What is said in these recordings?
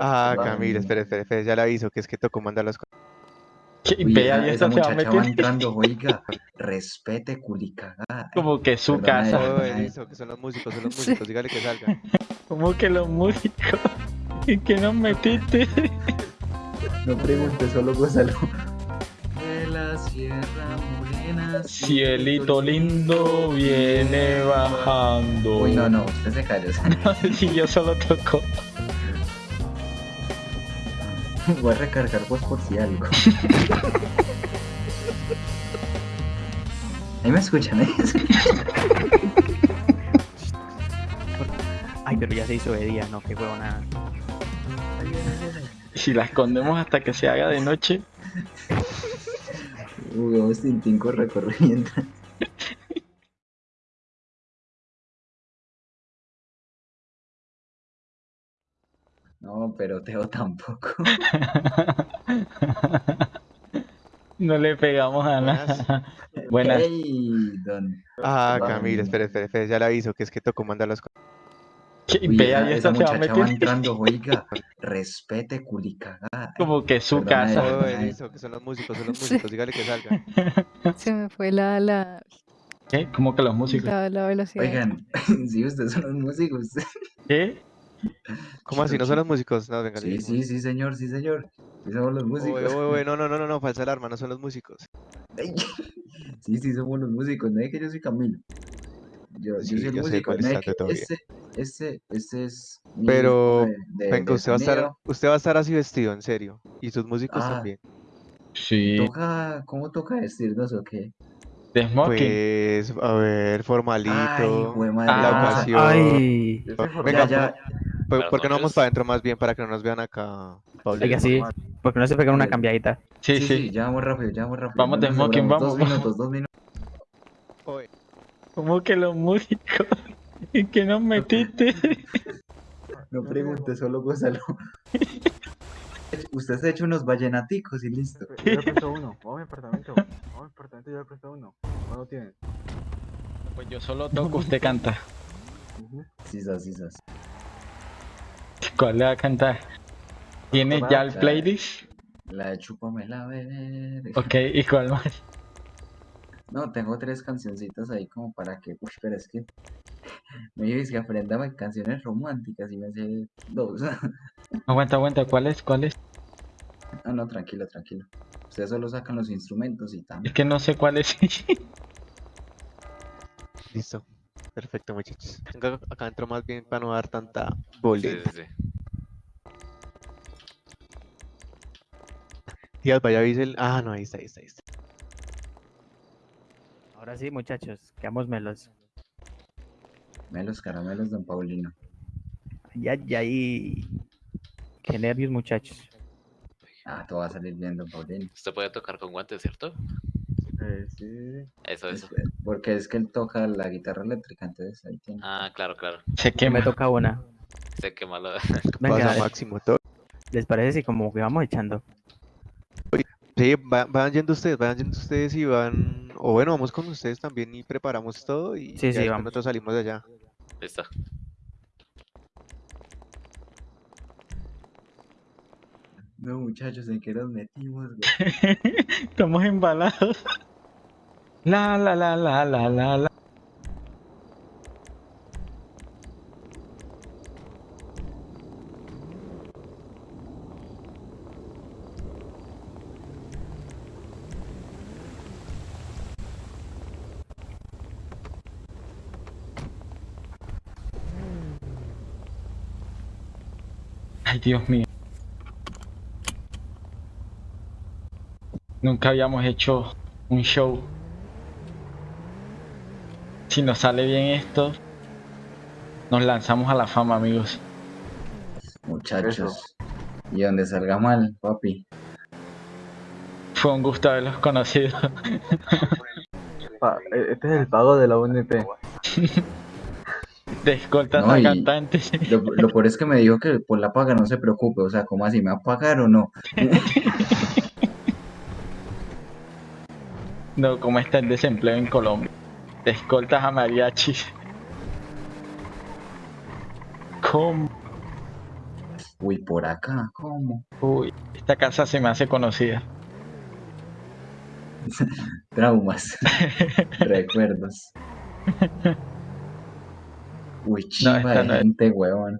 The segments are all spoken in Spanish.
Ah. Camila, espere, espere, espere, ya le aviso que es que tocó mandar las cosas. ¿Qué? Esa, y esa muchacha va entrando, oiga, respete culicagada. como que su Perdona, casa. listo, que son los músicos, son los Sí. músicos, dígale que salgan. Como que los músicos. ¿Y que nos metiste? No pregunte, solo gózalo. De la Sierra Morena. Cielito lindo viene bajando. Uy, no, no, usted se calla. Si yo solo toco. Voy a recargar vos por si algo. Ahí me escuchan, ¿eh? Ay, pero ya se hizo de día, no, qué huevonada. Si la escondemos hasta que se haga de noche. Uy, vos Tintín corre, No, pero Teo tampoco. No le pegamos a nada. Buenas. Hey, don. Ah. Camila, espere, espere, espere, ya le aviso que es que tocó mandar las cosas. Vea, esa, y esa esta se va a va entrando, oiga, respete culicagada. como que su Perdona, casa. listo, que son los músicos, son los músicos, dígale que salgan. Se me fue la, la, ¿Qué? Como que los músicos. la, la velocidad. Oigan, sí, ustedes son los músicos. ¿Qué? ¿Cómo así? ¿No son los músicos? No, venga, Sí, sí, sí, señor, sí, señor. Sí, somos los músicos. Oye, oye, oye, no, no, no, no, no, falsa alarma, no son los músicos. Ay, Sí, sí, somos los músicos. No es que yo soy Camilo. Yo, soy el yo sé músico. cuál No es que ese, ese, ese es. mi Pero, disco de- de- Venga, de usted va a estar, usted va a estar así vestido, en serio. Y sus músicos Ah. también. Sí. Toca, ¿Cómo toca vestirnos o qué? De smoking. Pues, a ver, Ay, formalito. Ah, la ocasión. Ay, Venga, ya, ya. ¿Por, qué no vamos para adentro más bien para que no nos vean acá, Paulito? oiga, sí, porque no se pegan una cambiadita. Sí, Sí, sí. sí, ya vamos rápido, ya vamos rápido. Vamos de smoking, vamos, Dos minutos, dos minutos. Oye, Como que los músicos. ¿Y que nos metiste? No pregunte, solo gózalo. Usted se ha hecho unos vallenaticos y listo. Yo le presto uno, vamos a mi apartamento, vamos a mi apartamento, yo le presto uno. ¿Cuándo tiene? Pues yo solo toco, usted canta. Sisas, sisas. ¿Cuál le va a cantar? ¿Tiene ya el playlist? La de Chúpame la ver. Ok, ¿y cuál más? No, tengo tres cancioncitas ahí como para que. Uy, pero es que. Me dices que aprendame canciones románticas y me sé dos. Aguanta, aguanta, ¿cuál es? ¿Cuál es? No, no, tranquilo, tranquilo. Ustedes solo sacan los instrumentos y tal. Es que no sé cuál es. listo. Perfecto, muchachos. Venga, acá entro más bien para no dar tanta Sí, boleta. sí, sí. Díaz, vaya, el... Ah, no, ahí está, ahí está, ahí está. Ahora sí, muchachos, quedamos melos. Melos caramelos, don Paulino. Ya, ya, y... Qué nervios, muchachos. Ah, todo va a salir bien, don Paulino. Usted puede tocar con guantes, ¿cierto? Eh, sí, sí, sí. Eso, eso. Es- Porque es que él toca la guitarra eléctrica, entonces ahí tiene. Ah, claro, claro. Se Que me quema. toca una. Sé que malo. Venga, Pasa máximo todo. ¿les parece si como que vamos echando? Sí, va- vayan yendo ustedes, vayan yendo ustedes y van... O bueno, vamos con ustedes también y preparamos todo y Sí, ya vamos. nosotros salimos de allá. Listo. No, muchachos, ¿en qué nos metimos, güey? Estamos embalados. La, la, la, la, la, la, la. Ay, Dios mío. Nunca habíamos hecho un show. Si nos sale bien esto, nos lanzamos a la fama, amigos. Muchachos. Y donde salga mal, papi. Fue un gusto haberlos conocido. Pa- eh, este es el pago de la UNP. De escoltas No, a cantantes. Lo, lo peor es que me dijo que por la paga no se preocupe. O sea, ¿cómo así? ¿Me va a pagar o no? No, ¿cómo está el desempleo en Colombia? Escoltas a mariachis. ¿Cómo? Uy, por acá, ¿cómo? Uy, esta casa se me hace conocida. Traumas. Recuerdos. Uy, chiva esta de no es. gente, huevón.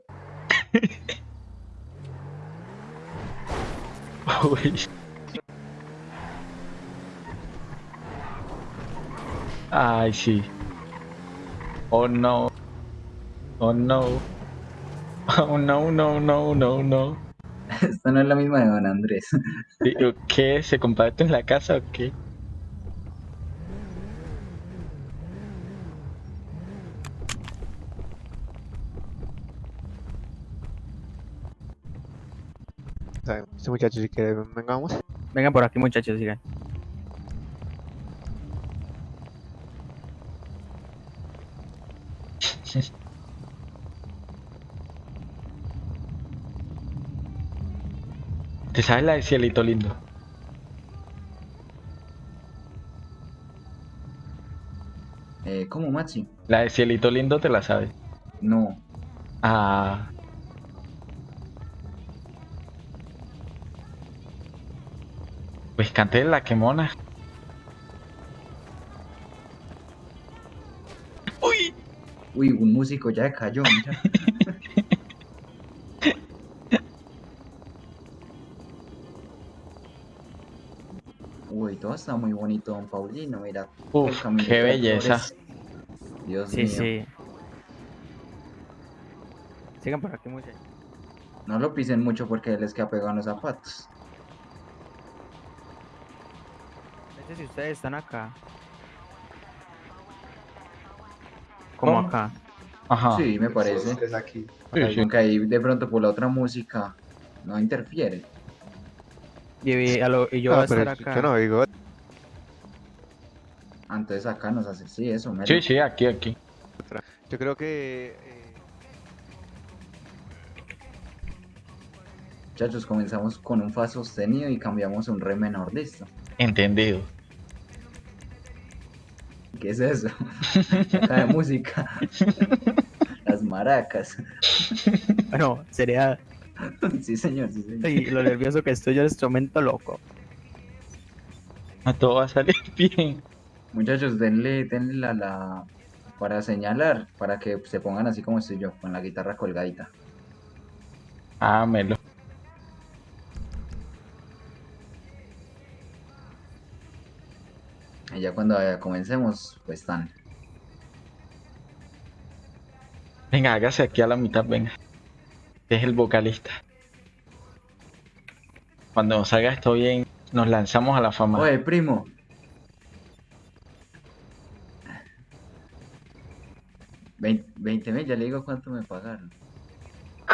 Uy. Ay, sí. Oh no. Oh no. Oh no, no, no, no, no. Esta no es la misma de Don Andrés. ¿Qué? ¿Se comparte en la casa o qué? Este muchacho, si quiere, vengamos. Vengan por aquí, muchachos, sigan. ¿Te sabes la de Cielito Lindo? Eh, ¿Cómo, Maxi? La de Cielito Lindo te la sabes. No. Ah. Pues canté la quemona. Uy, un músico ya cayó, mira. Uy, todo está muy bonito, don Paulino, mira. Uf, qué belleza. Dios Sí, mío. sí. Sigan por aquí, muchachos. No lo pisen mucho porque les queda pegado en los zapatos. No sé si ustedes están acá. Como acá. Ajá. Sí, me parece. Es aquí. Sí, sí. Aunque ahí de pronto por la otra música no interfiere. Y, a lo- y yo voy Ah, a pero estar yo acá. no digo. Ah, Entonces acá nos hace, sí, eso, mero. Sí, sí, aquí, aquí. Yo creo que. eh, Muchachos, comenzamos con un fa sostenido y cambiamos a un re menor, listo. Entendido. ¿Qué es eso? Acá de música. Las maracas. Bueno, sería. Sí, señor, sí, señor. Y lo nervioso que estoy yo en este momento, loco. A todo va a salir bien. Muchachos, denle, denle la, la para señalar, para que se pongan así como estoy yo, con la guitarra colgadita. Ah, Melo. Y ya cuando eh, comencemos, pues están. Venga, hágase aquí a la mitad, venga. Es el vocalista. Cuando nos haga esto bien, nos lanzamos a la fama. Oye, primo. Vein- 20 mil, ya le digo cuánto me pagaron.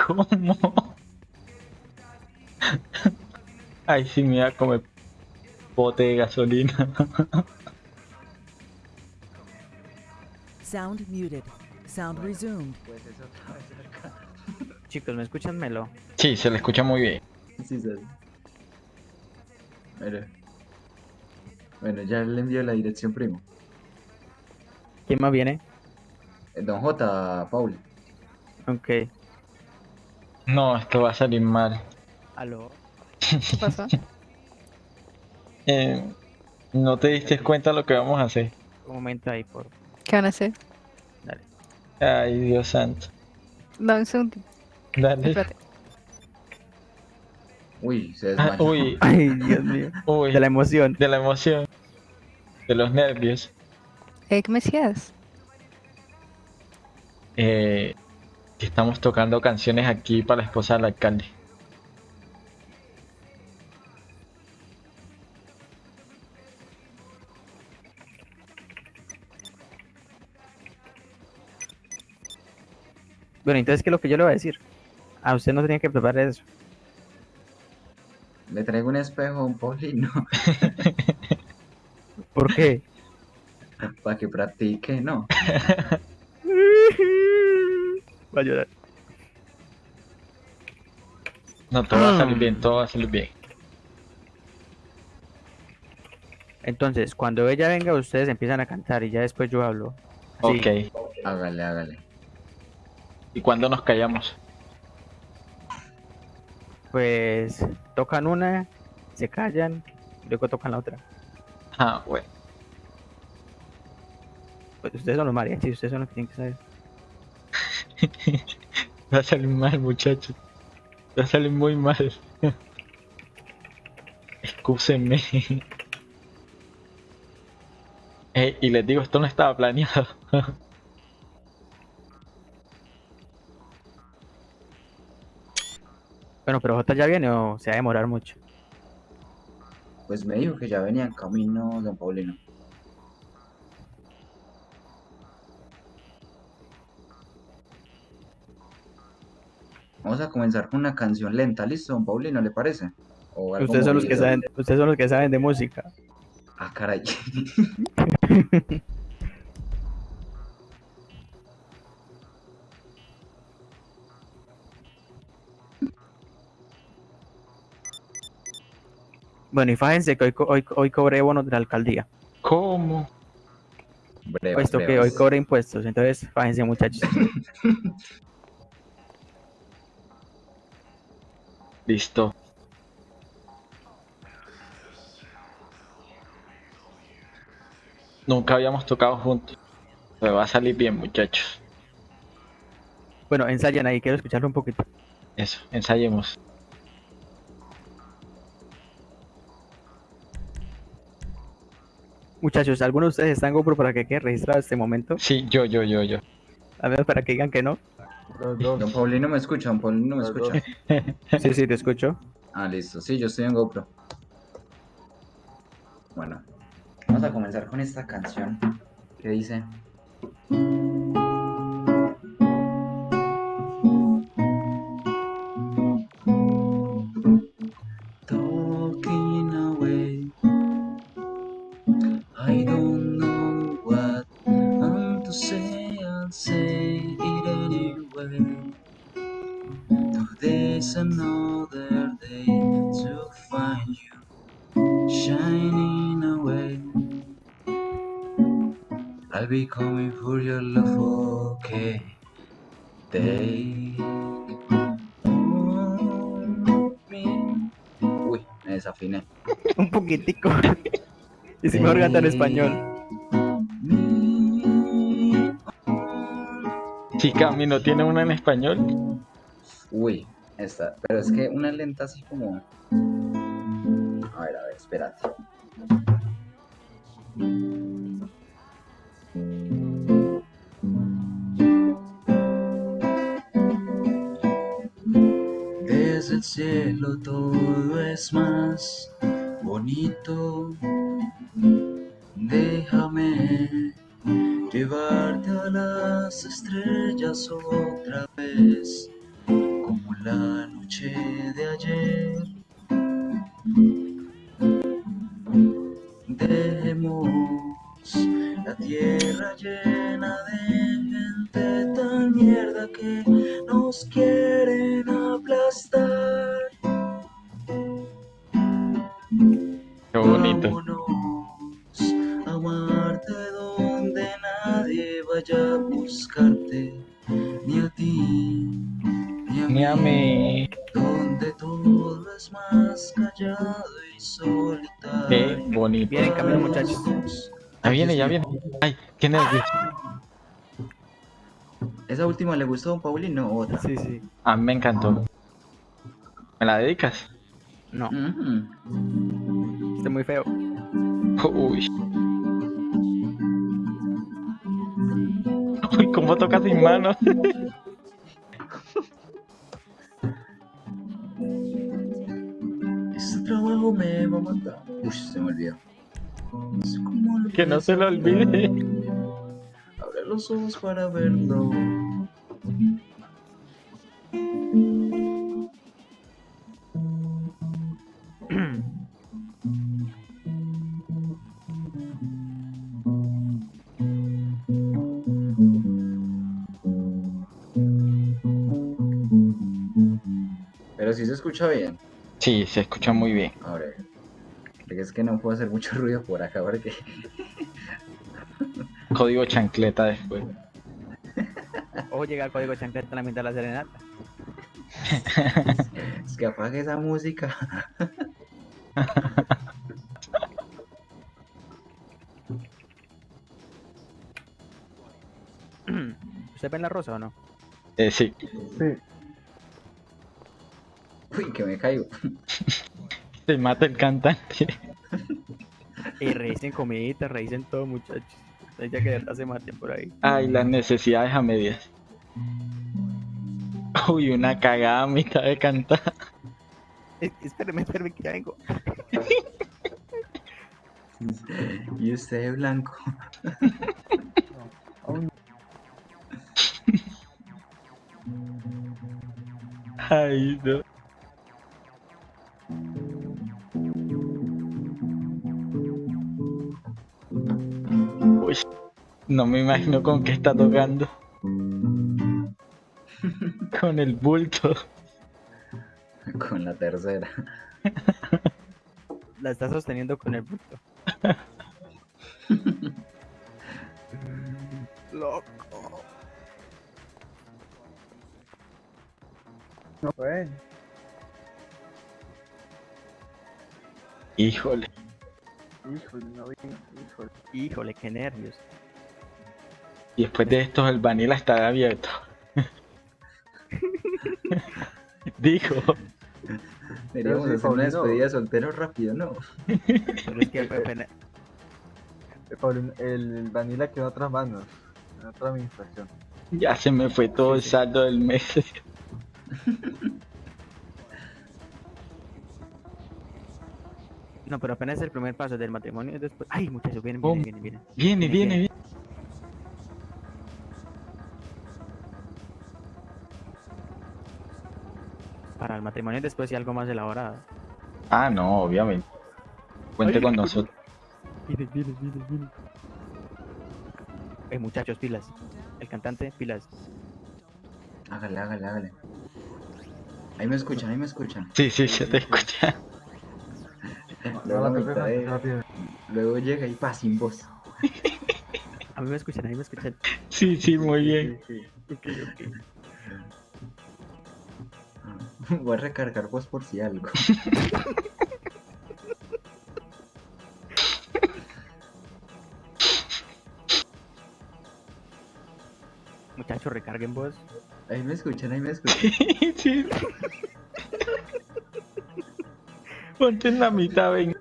¿Cómo? Ay, sí, me iba a comer bote de gasolina. Sound muted. Sound resumed. Pues eso. Chicos, ¿me escuchan, Melo? Sí, se le escucha muy bien. Sí, sí. Bueno. Bueno, ya le envío la dirección, primo. ¿Quién más viene? Eh, Don J, Paul. Ok. No, esto va a salir mal. ¿Aló? ¿Qué pasó? Eh, ¿No te diste cuenta lo que vamos a hacer? Un momento ahí, por. ¿Qué van a hacer? Dale. Ay, Dios santo. Dame un segundo. Dale. Espérate. Uy, se Ah, desmayó. uy, Ay, Dios mío. uy. De la emoción. De la emoción. De los nervios. Eh, ¿Qué me decías? Eh, que estamos tocando canciones aquí para la esposa del alcalde. Bueno, entonces, ¿qué es lo que yo le voy a decir? A usted no tenía que preparar eso. Le traigo un espejo a un Paulino ¿Por qué? para que practique, ¿no? Va a llorar. No, todo va a salir Mm. bien, todo va a salir bien. Entonces, cuando ella venga, ustedes empiezan a cantar y ya después yo hablo. Así. Ok. Hágale, hágale. ¿Y cuándo nos callamos? Pues tocan una, se callan, luego tocan la otra. Ah, bueno. Pues ustedes son los mariachis, ustedes son los que tienen que saber. Va a salir mal, muchachos. Va a salir muy mal. Excúsenme. Eh, y les digo, esto no estaba planeado. Bueno, pero J ya viene o se va a demorar mucho. Pues me dijo que ya venía en camino Don Paulino. Vamos a comenzar con una canción lenta, ¿listo, Don Paulino? ¿Le parece? Ustedes son los que saben, ustedes son los que saben de música. Ah, caray. Bueno, y fájense que hoy, co- hoy, hoy cobré bonos de la alcaldía. ¿Cómo? Brevas, Puesto que hoy cobré impuestos, entonces fájense muchachos. Listo. Nunca habíamos tocado juntos. Me va a salir bien, muchachos. Bueno, ensayan ahí, quiero escucharlo un poquito. Eso, ensayemos. Muchachos, ¿alguno de ustedes está en GoPro para que quede registrado este momento? Sí, yo, yo, yo, yo. A ver, para que digan que no. Los dos. Don Paulino me escucha, Don Paulino me Los escucha. Sí, sí, te escucho. Ah, listo. Sí, yo estoy en GoPro. Bueno, vamos a comenzar con esta canción que dice. Take. Uy, me desafiné. Un poquitico. y si mejor canta en español. Chica, ¿mi no tiene una en español? Uy, esta, pero es que una lenta así como. A ver, a ver, espérate. El cielo todo es más bonito. Déjame llevarte a las estrellas otra vez como la noche de ayer. Dejemos la tierra llena de gente tan mierda que nos quieren aplastar. Mí. donde todo es más callado y solitario. Qué bonito. Viene en camino, muchachos. Ya viene, ya viene. Ay, qué nervios. ¿Esa última le gustó a Don Paulino o otra? Sí, sí. A mí me encantó. ¿Me la dedicas? No, Ujú. está muy feo. Uy. Uy, ¿cómo toca sin manos? Uy, se me olvidó. Lo Que no se lo olvide. Abre los ojos para verlo. Pero si se escucha bien. Sí, se escucha muy bien. Es que no puedo hacer mucho ruido por acá porque Código chancleta después. Ojo, llega el código chancleta en la mitad de la serenata. Es que apague esa música. ¿Usted ve en la rosa o no? Eh, sí. Sí. Uy, que me caigo. Se mata el cantante. Y revisen comidita, revisen todo, muchachos. Ya que verdad se maten por ahí. Ay, las necesidades a medias. Uy, una cagada a mitad de cantar. Espéreme, espéreme, que ya vengo. Y usted blanco. Aún Ay, no. No me imagino con qué está tocando. Con el bulto. Con la tercera. La está sosteniendo con el bulto. Loco. no pueden. Híjole. Híjole, no vi. Híjole. Híjole, qué nervios. Y después de esto el vanilla estará abierto. Dijo. Deberíamos hacer una despedida de soltero rápido, ¿no? Pero es que apenas- el, el Vanilla quedó en otras manos. En otra administración. Ya se me fue todo el saldo del mes. No, pero apenas es el primer paso del matrimonio y después. Ay, muchachos, vienen, vienen, vienen, vienen. Viene, viene, viene. Para el matrimonio y después y algo más elaborado. Ah, no, obviamente. Cuente Ay. con nosotros. Eh, muchachos, pilas. El cantante, pilas. Hágale, hágale, hágale. Ahí me escuchan, ahí me escuchan. Sí, sí, se te escucha. Luego, No, de- llega y pa sin voz. A mí me escuchan, a mí me escuchan. Sí, sí, muy bien. Sí, Ok, ok. sí. Voy a recargar voz por si algo. Muchachos, recarguen voz. Ahí me escuchan, ahí me escuchan. Sí. Ponte en la mitad, ven.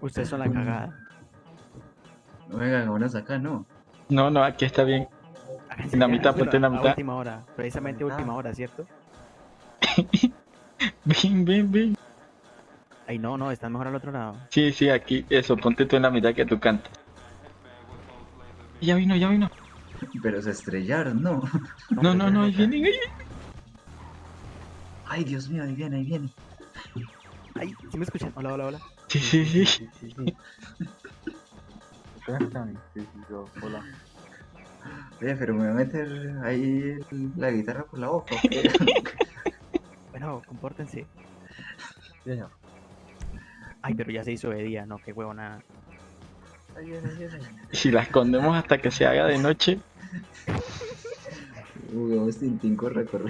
Ustedes son la cagada. Oigan, vámonos acá, ¿no? No, no, aquí está bien. En la mitad, ponte en la a mitad. última hora. Precisamente última hora, ¿cierto? Ven, ven, ven. Ay, no, no, están mejor al otro lado. Sí, sí, aquí, eso, ponte tú en la mitad que tú cantas. Ya vino, ya vino. Pero se estrellaron, ¿no? No, no, no, ahí vienen, ahí Ay, Dios mío, ahí viene, ahí viene. Ay, ¿sí me escuchan? Hola, hola, hola. Sí, sí, sí. Sí, sí, sí. Hola. Oye, pero me voy a meter ahí la guitarra por la boca. ¿o qué? Bueno, compórtense. Sí, señor. Ay, pero ya se hizo de día, no, qué. Ahí ahí viene. Si la escondemos hasta que se haga de noche, Jugamos Tintín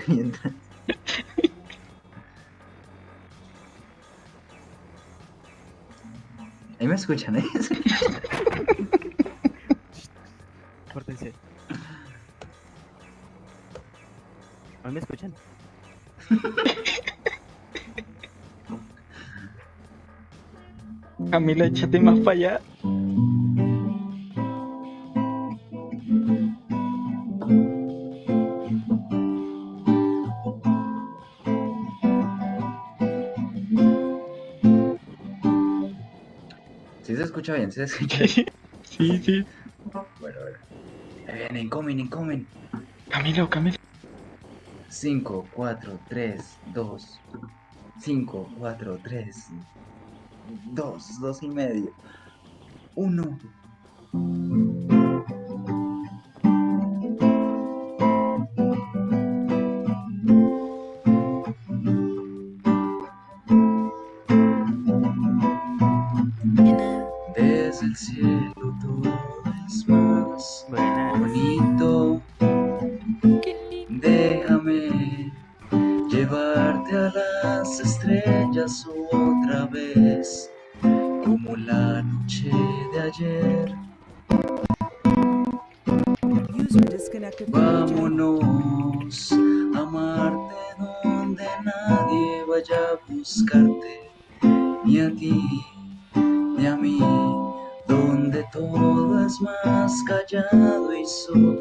mientras. Ahí me escuchan, ¿eh? Compórtense. ¿A mí me escuchan? Camila, échate más para allá. Sí se escucha bien, sí se escucha bien. Sí, sí. Bueno, bueno. Ahí vienen, comen, incomen. Camilo, Camilo. 5, 4, 3, 2. 5, 4, 3. 2, 2 y medio. 1. Vaya a buscarte, ni a ti, ni a mí, donde todo es más callado y solitario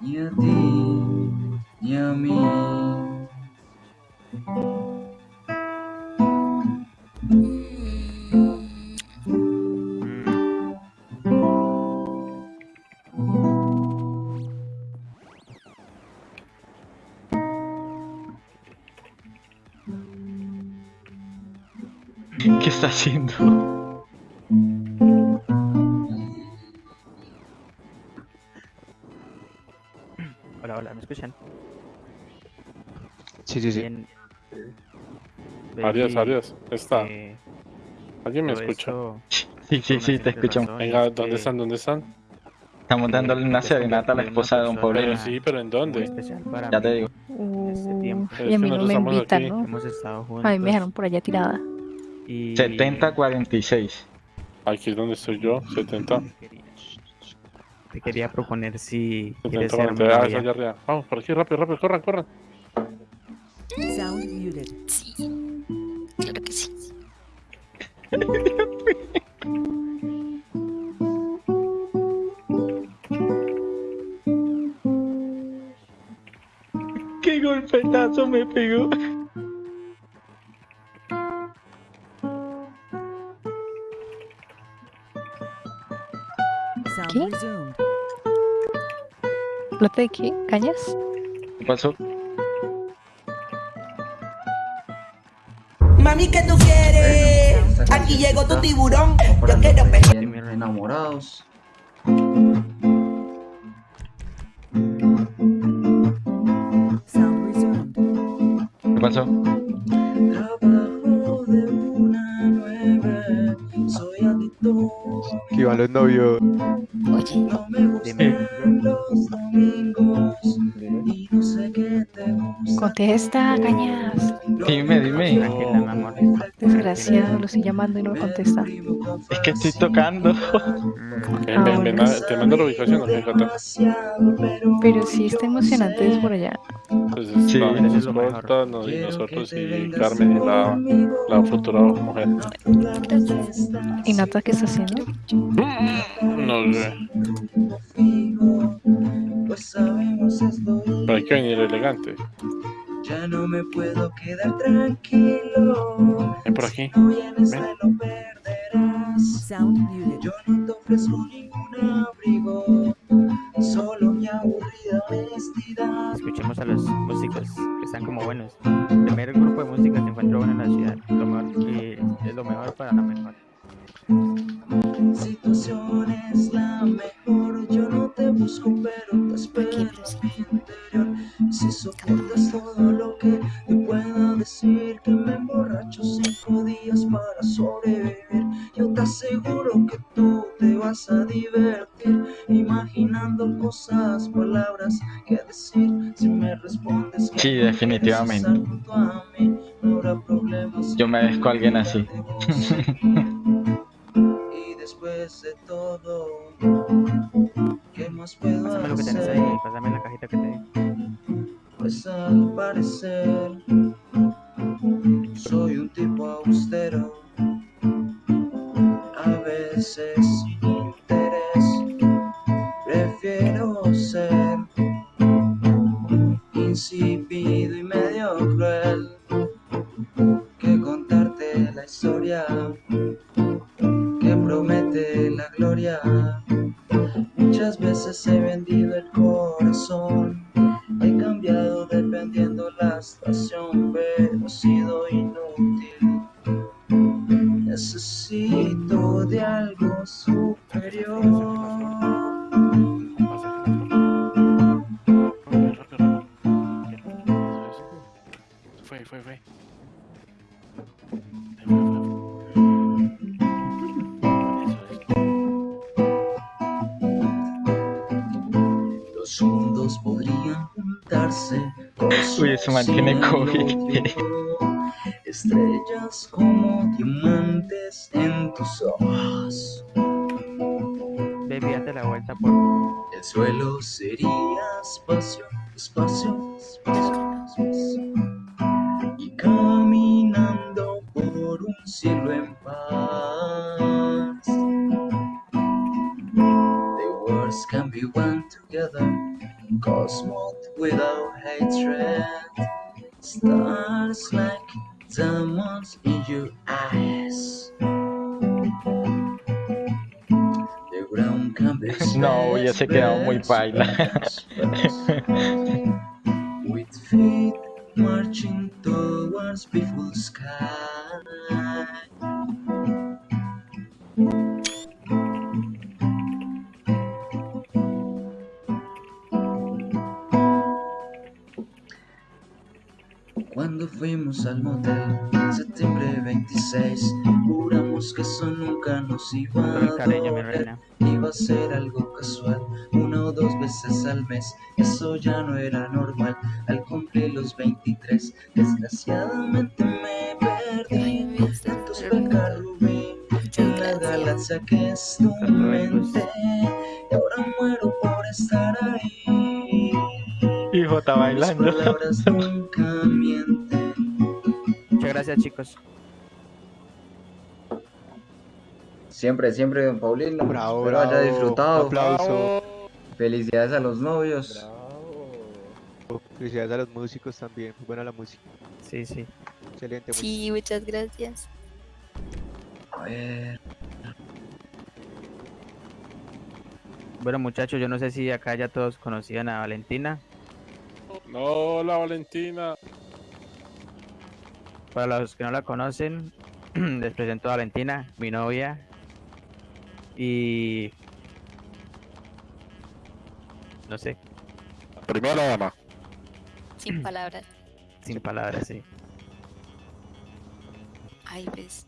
ni a ti, ni a mí. ¿Qué está haciendo? Sí, sí, sí. Bien. Adiós, adiós. Está. eh, ¿Alguien me escucha? esto Sí, sí, sí, te escuchamos. Venga, ¿dónde están? ¿Dónde están? Estamos dándole una serenata a la esposa de Don Poblete. sí, pero ¿en dónde? Ya te digo. Este tiempo. Uh, y a mí no me invitan, ¿no? Hemos estado juntos. A mí me dejaron por allá tirada. y 70-46. Aquí es donde estoy yo, 70. te quería, proponer si 70, quieres ser mi 40. Ah, novia. arriba. Vamos, por aquí, rápido, rápido, corran, corran. ¡Qué golpetazo me pegó! Sound ¿Qué? resumed. ¿Plata de qué? ¿Cañas? ¿Qué pasó? Mami, ¿qué tú quieres? Bueno, Aquí llegó tu tiburón. Yo quiero los pe- recién enamorados. Adicto. Que iban los novios. Oye, No me gustan los domingos y no sé qué te gusta. contesta, cañas. Dime, dime. Desgraciado, lo estoy llamando y no me contesta. Es que estoy tocando. Mm, Ven, ven, ven, te mando la ubicación, fíjate. Demasiado, pero Pero sí está emocionante desde por allá. Pues Sí, eso es lo mejor. no, y nosotros y Carmen y la, la futura mujer. ¿Y Nata qué está haciendo? No sé, pero hay que venir elegante. Ya no me puedo quedar tranquilo. Ven por aquí. Si no vienes Ven. lo perderás. Sound muted. Yo no te ofrezco ningún abrigo, solo mi aburrida honestidad. Escuchemos a los músicos que están como buenos. El primer grupo de música que encuentro bueno en la ciudad. Lo mejor, y es lo mejor para la mejor. Situación es la mejor, yo no te busco pero te espero en mi interior. Si soportas todo lo que te pueda decir, que me emborracho cinco días para sobrevivir. Yo te aseguro que tú te vas a divertir, imaginando cosas, palabras que decir. Si me respondes que Sí, definitivamente. mí, no habrá problemas. Yo merezco a alguien así. Después de todo, ¿qué más puedo Pásame lo que tenés hacer? ahí, pásame la cajita que te di. pues al parecer soy un tipo austero. A veces sin interés prefiero ser insípido that stars like diamonds in your eyes. No, yo sé que era muy baila. With feet marching towards beautiful sky. Fuimos al motel, septiembre 26, juramos que eso nunca nos iba a cariño, mi doler. reina. Iba a ser algo casual, una o dos veces al mes, eso ya no era normal. Al cumplir los 23, desgraciadamente me perdí. Tantos becas rubí en la galaxia que es tu mente, y ahora muero por estar ahí. Hijo, está Mis bailando. palabras nunca mienten. Muchas gracias, chicos. Siempre, siempre, don Paulino. Bravo, Espero haya bravo. disfrutado. Aplauso. Felicidades a los novios. Felicidades a los músicos también. Muy buena la música. Sí, sí. Excelente. Sí, muchas gracias. A ver, Bueno, muchachos, yo no sé si acá ya todos conocían a Valentina. No, la Valentina. Para los que no la conocen, les presento a Valentina, mi novia. Y... No sé, Primera dama. Sin palabras. sin palabras, sí. Ay, pues.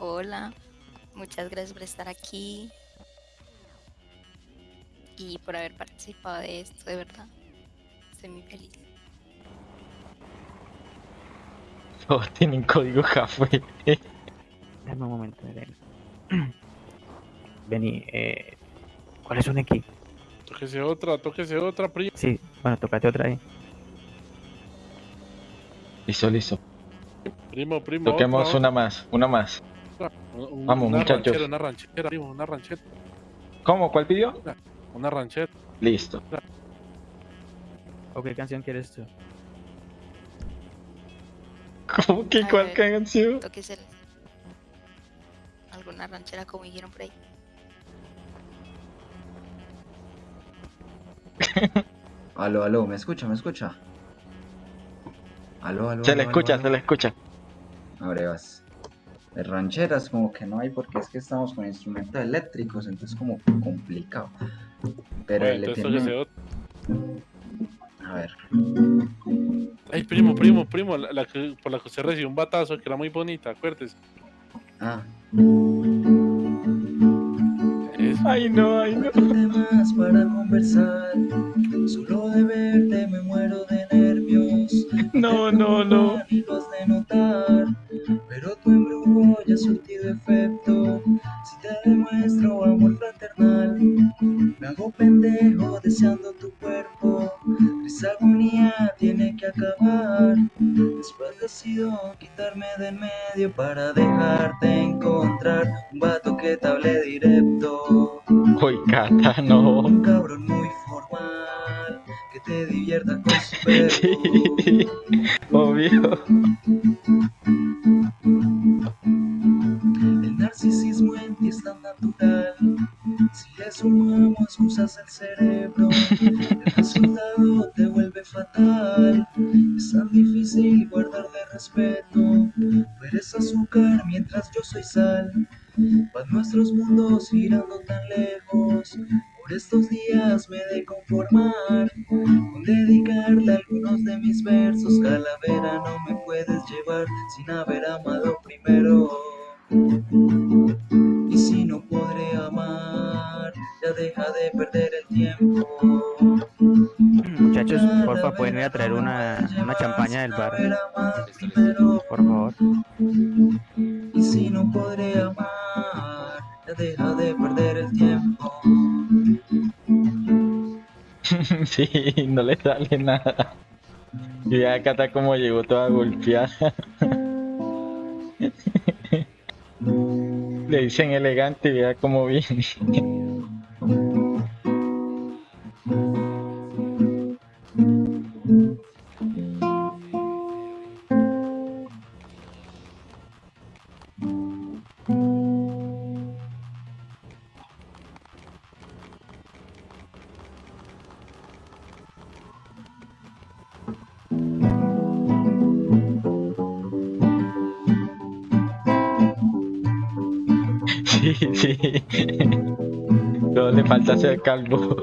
Hola. Muchas gracias por estar aquí. Y por haber participado de esto, de verdad. Estoy muy feliz. Todos tienen código café. Dame un momento, Elena. Vení, eh... ¿Cuál es un X? Tóquese otra, tóquese otra, primo. Sí, bueno, tocate otra ahí. Listo, listo. Primo, primo. Toquemos otra, una más, una más. otra. Un- Vamos, una muchachos. Ranchera, una ranchera, primo, una ranchera. ¿Cómo? ¿Cuál pidió? Una ranchera. Listo. ¿O qué canción quieres tú? ¿Cómo que A cuál ver. canción? Tóquese alguna ranchera como dijeron por ahí. Aló, aló, ¿me escucha? ¿Me escucha? Aló, aló. Se aló, le aló, escucha, aló. se le escucha. Abre, vas. De rancheras como que no hay porque es que estamos con instrumentos eléctricos, entonces como complicado. Pero Bueno, le tiene... A ver. Ay, primo, primo, primo. La, la que, por la que usted recibió un batazo, que era muy bonita, acuérdese. Ah, Eso. Ay, no, ay, no. temas para conversar. Solo de verte me muero de. No, no, no. De notar. Pero tu embrujo ya ha surtido efecto. Si te demuestro amor fraternal, me hago pendejo deseando tu cuerpo. Triste agonía tiene que acabar. Después decido quitarme de en medio para dejarte encontrar un vato que te hable directo. Uy, Cata, no. Un cabrón muy formal que te divierta con su. Sí, obvio. El narcisismo en ti es tan natural. Si le sumamos excusas al cerebro, el resultado te vuelve fatal. Es tan difícil guardar de respeto. Tú eres azúcar mientras yo soy sal. Van nuestros mundos girando tan lejos. Por estos días me he de conformar con dedicarle algunos de mis versos. Calavera, no me puedes llevar sin haber amado primero. Y si no podré amar, ya deja de perder el tiempo. Muchachos, porfa, pueden ir a traer una, una champaña del bar. Por favor. Y si no podré amar, ya deja de perder el tiempo. Sí, no le sale nada. Y vea Cata como llegó toda golpeada. Le dicen elegante y vea cómo viene. Sí, le falta ser calvo.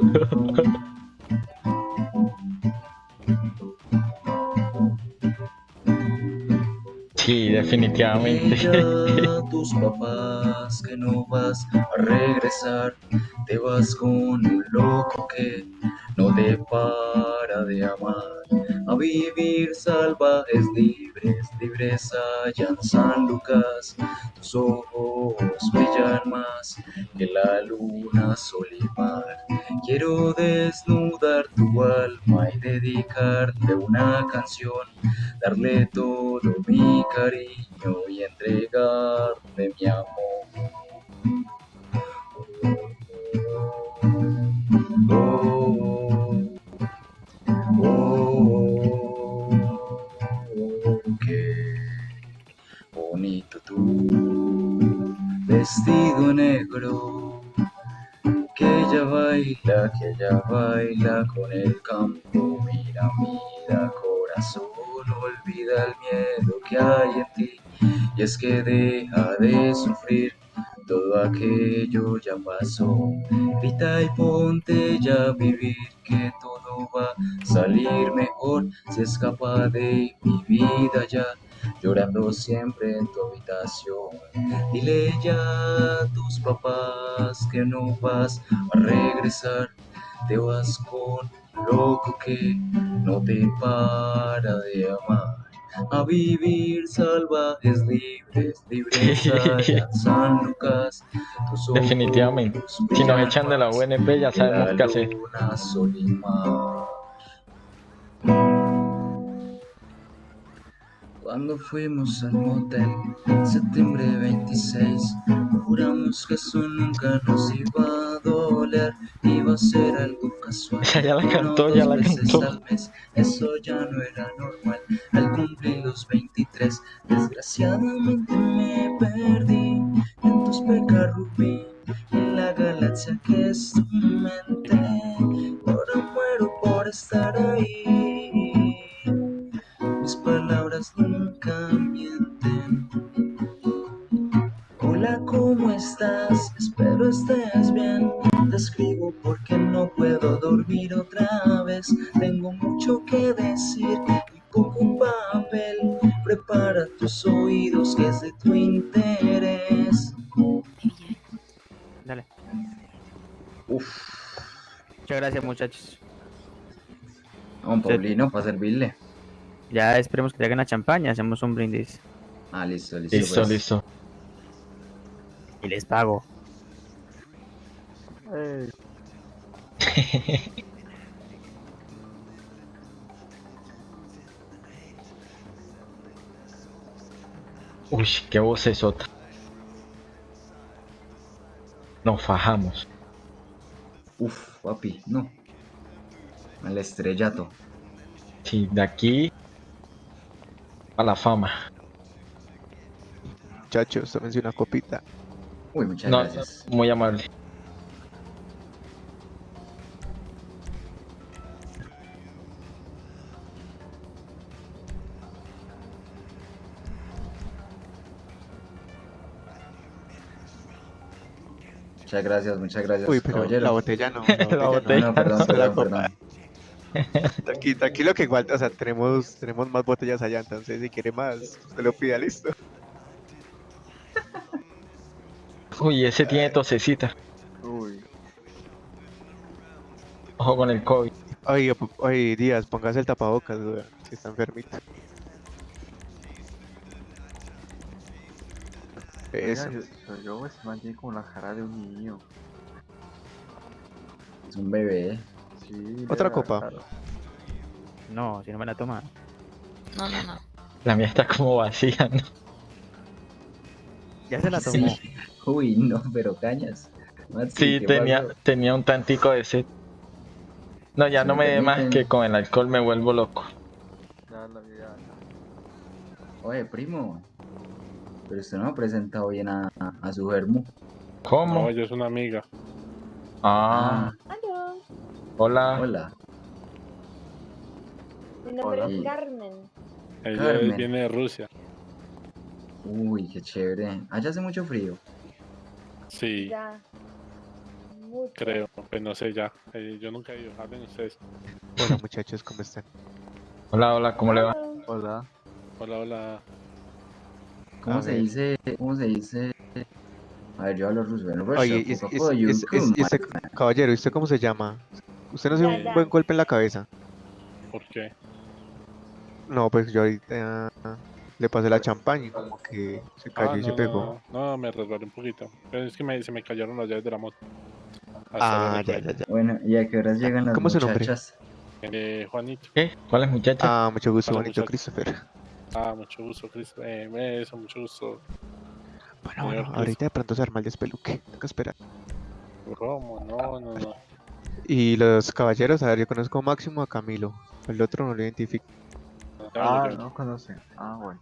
Sí, definitivamente. Ella, tus papás que no vas a regresar, te vas con un loco que no te para de amar. A vivir salvajes libres, libres allá en San Lucas. Tus ojos brillan más que la luna, sol y mar. Quiero desnudar tu alma y dedicarte una canción darle todo mi cariño y entregarle mi amor. Oh, oh, oh, bonito tu vestido negro que ella baila, que ella baila con el campo. Mira, mira, corazón, olvida el miedo que hay en ti. Y es que deja de sufrir, todo aquello ya pasó. Grita y ponte ya a vivir, que todo va a salir mejor. Se escapa de mi vida ya, llorando siempre en tu habitación. Dile ya a tus papás que no vas a regresar, te vas con un loco que no te para de amar. A vivir salvajes libres, libres allá San Lucas. Ojos Definitivamente. Si nos echan de la UNP ya sabemos qué hacer. Cuando fuimos al motel, septiembre 26, juramos que eso nunca nos iba a doler, iba a ser algo casual. Ya la cantó, ya la cantó. al mes, eso ya no era normal. Al cumplir los 23, desgraciadamente me perdí en tus en la galaxia que pueblino para servirle. Ya esperemos que traigan la champaña, hacemos un brindis. Ah, listo, listo. Listo, pues. listo. Y les pago. Uy, qué voz es otra. Nos fajamos. Uf, papi, no. Al estrellato. Sí, de aquí a la fama. Muchachos, tómense una copita. Uy, muchas No, gracias. muy amable. Muchas gracias, muchas gracias, Uy, pero caballero. la botella no. La La botella. No, no, perdón, perdón, perdón. Tranquilo, tranquilo que igual, o sea, tenemos, tenemos más botellas allá, entonces si quiere más, usted lo pida, listo. Uy, ese tiene tosecita. Uy. Ojo con el COVID. Oye, Díaz, póngase el tapabocas, si está enfermito. Eso. Oiga, yo, yo, yo pues, mantiene como la cara de un niño. Es un bebé. Sí, Otra copa. No, si no me la toma. No, no, no. La mía está como vacía, ¿no? Ya se la tomó. Sí. Uy, no, pero cañas. Maxi, Sí, ¿qué tenía, tenía un tantico de sed. No, ya no me dé más que con el alcohol me vuelvo loco. Ya la vida. Oye, primo. Pero usted no ha presentado bien a, a su germo. ¿Cómo? No, ella es una amiga. Ah, hola. Hola. Mi nombre Hola. es Carmen. Ella Carmen. viene de Rusia. Uy, qué chévere. Allá hace mucho frío. Sí, Ya. Mucho. creo. Pues no sé ya. Eh, yo nunca he ido. Hablen ustedes. Hola muchachos, ¿cómo están? Hola, hola, ¿cómo le va? Hola. Hola, hola. ¿Cómo A se ver. dice? ¿Cómo se dice? A ver, yo hablo ruso. En Russia, Oye, y, es- es- caballero, ¿y usted cómo se llama? ¿Usted no se dio un buen golpe en la cabeza? ¿Por qué? No, pues yo ahorita le pasé la champaña y como que se cayó Ah, y se pegó. no, no, me resbalé un poquito. Pero es que me, se me cayeron las llaves de la moto. Hasta Ah, ya, ya, ya. Bueno, ¿y a qué horas llegan las ¿Cómo es su nombre? muchachas? Eh, Juanito. ¿Qué? ¿Cuál es muchacha? Ah, mucho gusto, muchacho. Christopher. Ah, mucho gusto, Chris. Eh, eso, mucho gusto. Bueno, bueno, ahorita de pronto se arma el despeluque. Toca esperar. ¿Cómo? No, no, no. Y los caballeros, a ver, yo conozco a Máximo a Camilo. El otro no lo identifico. Ah, yo- no conoce. Ah, bueno.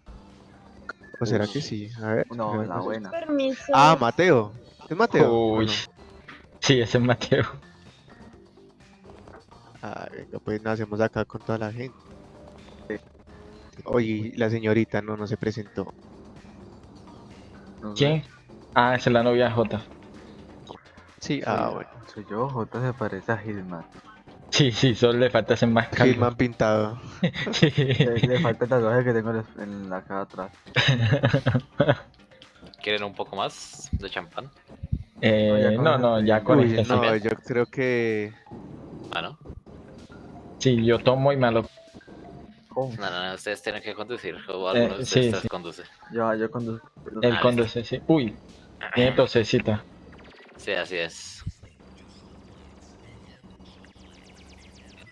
¿O será que sí? A ver. No, la buena. Permiso. Ah, Mateo. ¿Es Mateo? ¿O Uy. no? Sí, ese es Mateo. Ah, venga, pues nacemos acá con toda la gente. Oye, la señorita no, no se presentó. ¿Quién? Ah, esa es la novia de Jota. Sí, ah, bueno. Soy yo, J se parece a Gilman. Sí, sí, solo le falta hacer más calvo. Gilman pintado. Sí. Le, le falta el tatuaje que tengo en la- cara atrás. ¿Quieren un poco más de champán? Eh, no, no, ya con Uy, este no, sí. yo creo que... Ah, ¿no? Sí, yo tomo y me lo... ¿Cómo? No, no, no, ustedes tienen que conducir. O alguno Eh, sí, ustedes sí. conduce. Yo, yo conduzco. El Ah, conduce, sí. Uy, tiene tosecita. Sí, así es.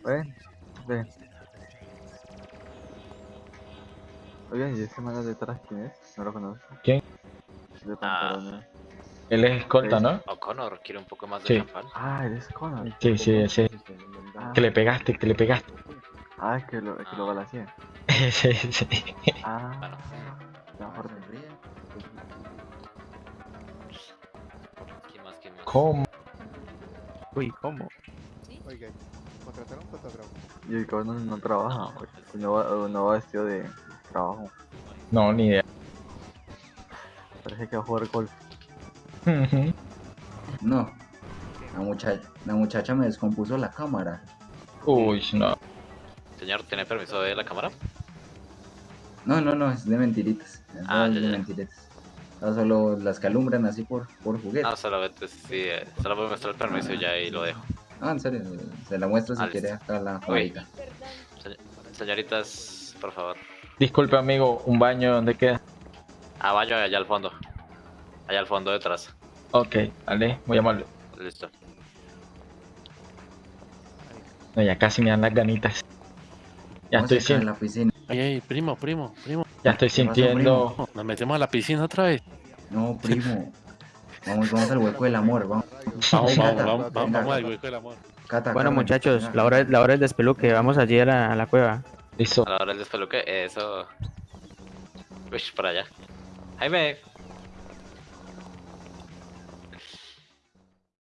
Ven, ven. Oigan, ¿y ese man detrás quién es? No lo conozco. ¿Quién? De pantalones. Él es escolta, ¿no? O'Connor, ¿quiere un poco más de Sí. champán? Ah, eres Connor. Sí, sí, ese. Ah, Que le pegaste, que le pegaste. Ah, es que lo, es que lo balaceé. Sí, sí. Ah, Bueno. ya ¿Cómo? Uy, ¿cómo? Oiga, contrataron un fotógrafo. Y el cabrón no, no trabaja, pues. No va, no va vestido de trabajo. No, ni idea. Parece que va a jugar golf. No. La muchacha, la muchacha me descompuso la cámara. Uy, no. Señor, ¿tiene permiso de la cámara? No, no, no, es de mentiritas. Es Ah, de ya, ya. mentiritas. Ah, solo las calumbran así por, por juguete. No, solamente sí, eh, solo voy a mostrar el permiso y ya ahí lo dejo. Ah, en serio, se la muestro si Ah, quiere acá la Uy. camarita. Se- Señoritas, por favor. Disculpe, amigo, ¿un baño dónde queda? Ah, vaya allá al fondo. Allá al fondo detrás. Ok, vale, voy a llamarlo. Listo. No, ya casi me dan las ganitas. Ya estoy acá en sin, la piscina. Ay, ay, primo, primo, primo. Ya estoy ¿Qué pasó, sintiendo. Nos metemos a la piscina otra vez. No, primo. Vamos, vamos al hueco del amor, vamos. Vamos, Cata, vamos, vamos, venga, vamos al hueco del amor. Cata, Bueno, Carmen, muchachos, venga. la hora, la hora del despeluque. Vamos allí a la, a la cueva. Listo. A la hora del despeluque, eso. Uy, por allá. Jaime,